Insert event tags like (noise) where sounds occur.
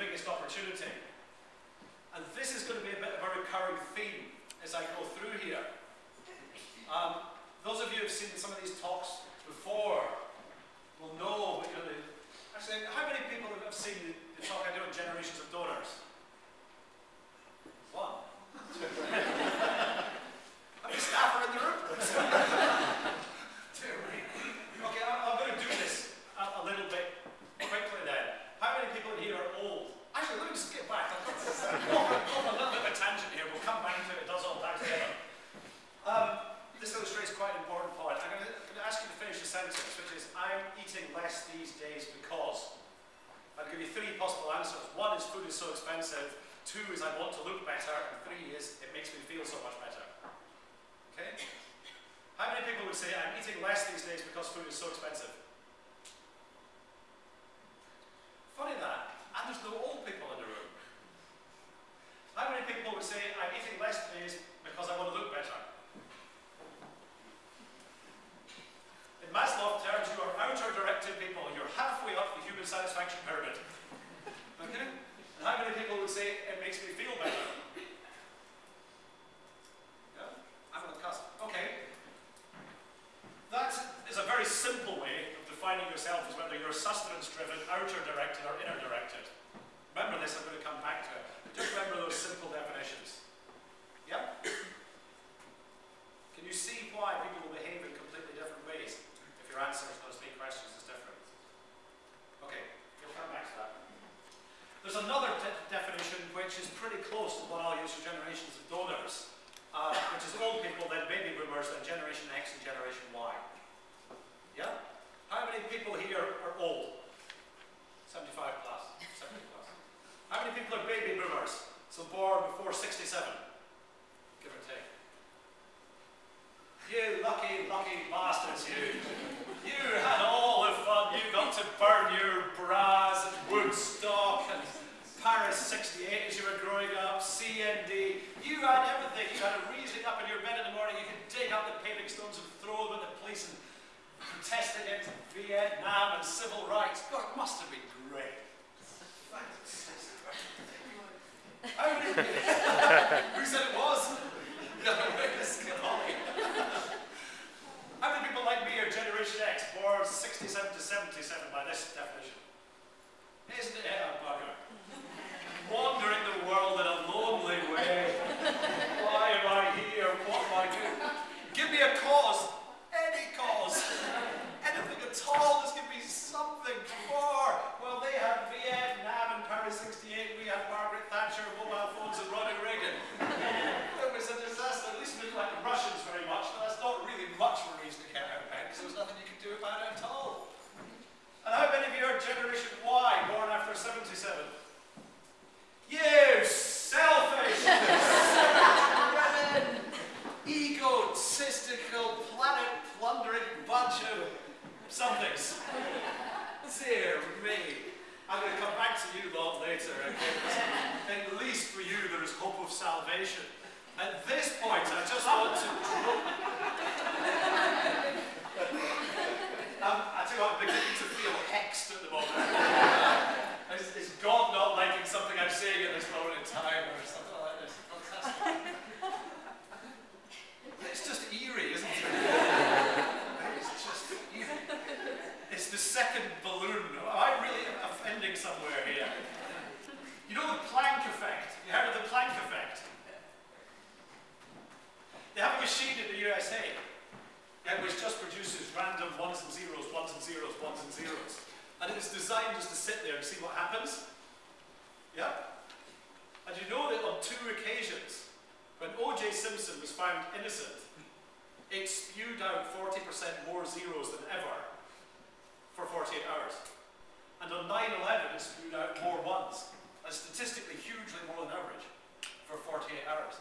biggest opportunity. And this is going to be a bit of a recurring theme as I go through here. Um, those of you who have seen some of these talks before will know actually, how many people have seen the, the talk I did on generations of donors? One. How many staff are in the room? Two. Okay, I'm, I'm going to do this a, a little bit quickly then. How many people in here are old? Actually, let me just get back. I'll go off, off a little bit of a tangent here. We'll come back to it. It does all back together. Um, this illustrates quite an important point. I'm going to ask you to finish the sentence, which is, I'm eating less these days because. I'll give you three possible answers. One is food is so expensive. Two is I want to look better. And three is it makes me feel so much better. Okay? How many people would say I'm eating less these days because food is so expensive? Funny that. And there's no old people in the room. How many people would say I'm eating less days because I want to look better? In Maslow terms, you are outer directed people. You're halfway up the human satisfaction pyramid. Okay? And how many people would say it makes me feel better? Yeah? I'm on the cusp. Okay. That is a very simple way of defining yourself as whether you're sustenance driven, outer directed, or inner directed. Remember this, I'm going to come back to it. Just remember those simple definitions. Yeah? Can you see why people will behave in completely different ways if your answer to those three questions is different? Okay, we'll come back to that. There's another de definition which is pretty close to what use for generations of donors, uh, which is old people, then baby boomers, then Generation X and Generation Y. Yeah? How many people here are old? 75 plus. 70 plus. How many people are baby boomers? So born before 67, give or take. You lucky, lucky bastards, you. You had all the fun. You got to burn your and Paris 68 as you were growing up, CND. You had everything. You had a reason up in your bed in the morning. You could dig up the paving stones and throw them at the police and protest against Vietnam and civil rights. God, it must have been great. How? Who said it was? (laughs) How many people like me are Generation X, born 67 to 77 by this definition? Isn't it a bugger? Wandering the world in a lonely way. Why am I here? What am I doing? Give me a cause. Any cause. Anything at all. Just give me something for. Well, they had Vietnam and Paris 68. We had Margaret Thatcher, mobile phones, and Ronald Reagan. It was a disaster. At least we didn't like the Russians very much, but that's not really much of a reason to care about it, because there was nothing you could do about it at all. And how many of you are Generation Y, born after 77? You selfish, egotistical, planet-plundering bunch of somethings. Dear me. I'm going to come back to you lot later. Okay? At least for you there is hope of salvation. At this point, I just want to um, I tell you what, I'm beginning to feel hexed at the moment. is, is God not liking something I'm saying at this moment in time or something like this? Fantastic. It's just eerie, isn't it? It's just eerie. It's the second balloon. Am I really offending somewhere here? You know the Planck effect? You heard of the Planck effect? They have a machine in the USA which just produces random ones and zeros, ones and zeros, ones and zeros. And it is designed just to sit there and see what happens. Yeah? And you know that on two occasions, when O.J. Simpson was found innocent, it spewed out 40% more zeros than ever for 48 hours. And on 9-11, it spewed out more ones, and statistically hugely more than average, for 48 hours.